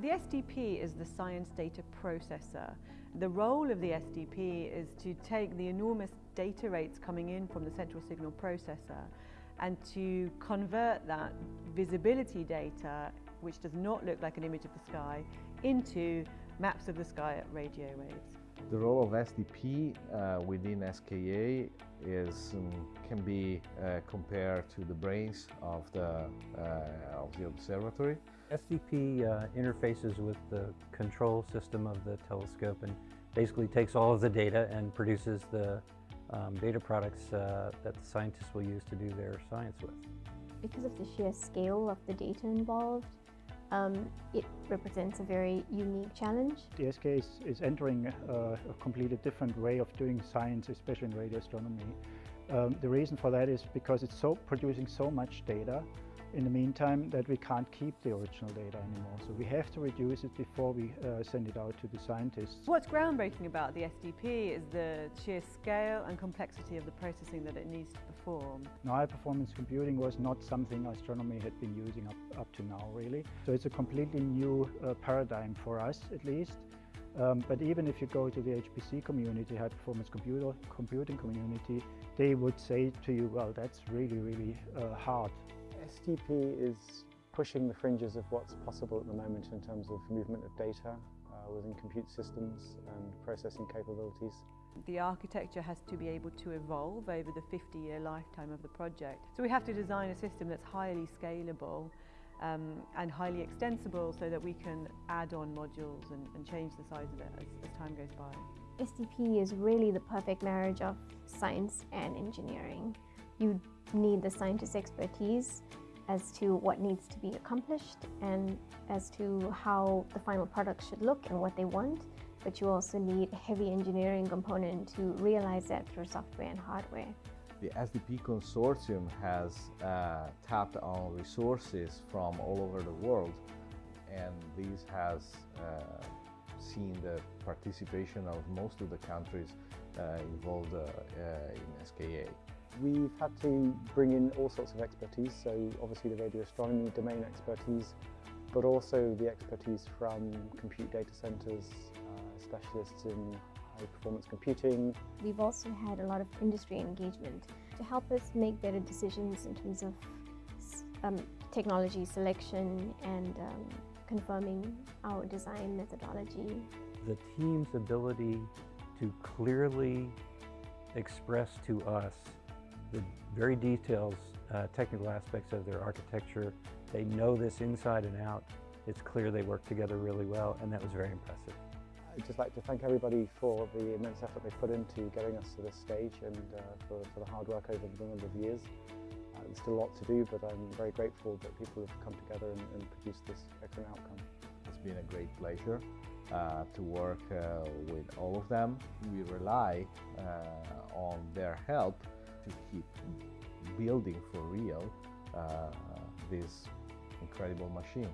The SDP is the science data processor. The role of the SDP is to take the enormous data rates coming in from the central signal processor and to convert that visibility data, which does not look like an image of the sky, into maps of the sky at radio waves. The role of SDP uh, within SKA is, um, can be uh, compared to the brains of the, uh, of the observatory. SDP uh, interfaces with the control system of the telescope and basically takes all of the data and produces the um, data products uh, that the scientists will use to do their science with. Because of the sheer scale of the data involved, um, it represents a very unique challenge. The SK is, is entering a, a, completely different way of doing science, especially in radio astronomy. Um, the reason for that is because it's so producing so much data in the meantime that we can't keep the original data anymore. So we have to reduce it before we uh, send it out to the scientists. What's groundbreaking about the SDP is the sheer scale and complexity of the processing that it needs to perform. Now, high performance computing was not something astronomy had been using up, up to now really. So it's a completely new uh, paradigm for us at least. Um, but even if you go to the HPC community, high performance computer, computing community, they would say to you, well, that's really, really uh, hard. SDP is pushing the fringes of what's possible at the moment in terms of movement of data uh, within compute systems and processing capabilities. The architecture has to be able to evolve over the 50-year lifetime of the project. So we have to design a system that's highly scalable um, and highly extensible so that we can add on modules and, and change the size of it as, as time goes by. SDP is really the perfect marriage of science and engineering. You need the scientist expertise as to what needs to be accomplished and as to how the final product should look and what they want. But you also need a heavy engineering component to realize that through software and hardware. The SDP consortium has uh, tapped on resources from all over the world and this has uh, seen the participation of most of the countries uh, involved uh, uh, in SKA. We've had to bring in all sorts of expertise, so obviously the radio astronomy domain expertise, but also the expertise from compute data centers, uh, specialists in high performance computing. We've also had a lot of industry engagement to help us make better decisions in terms of um, technology selection and um, confirming our design methodology. The team's ability to clearly express to us the very details, uh, technical aspects of their architecture. They know this inside and out. It's clear they work together really well, and that was very impressive. I'd just like to thank everybody for the immense effort they put into getting us to this stage and uh, for, for, the hard work over the number of years. Uh, there's still a lot to do, but I'm very grateful that people have come together and, and produced this excellent outcome. It's been a great pleasure uh, to work uh, with all of them. We rely uh, on their help to keep building for real uh, this incredible machine.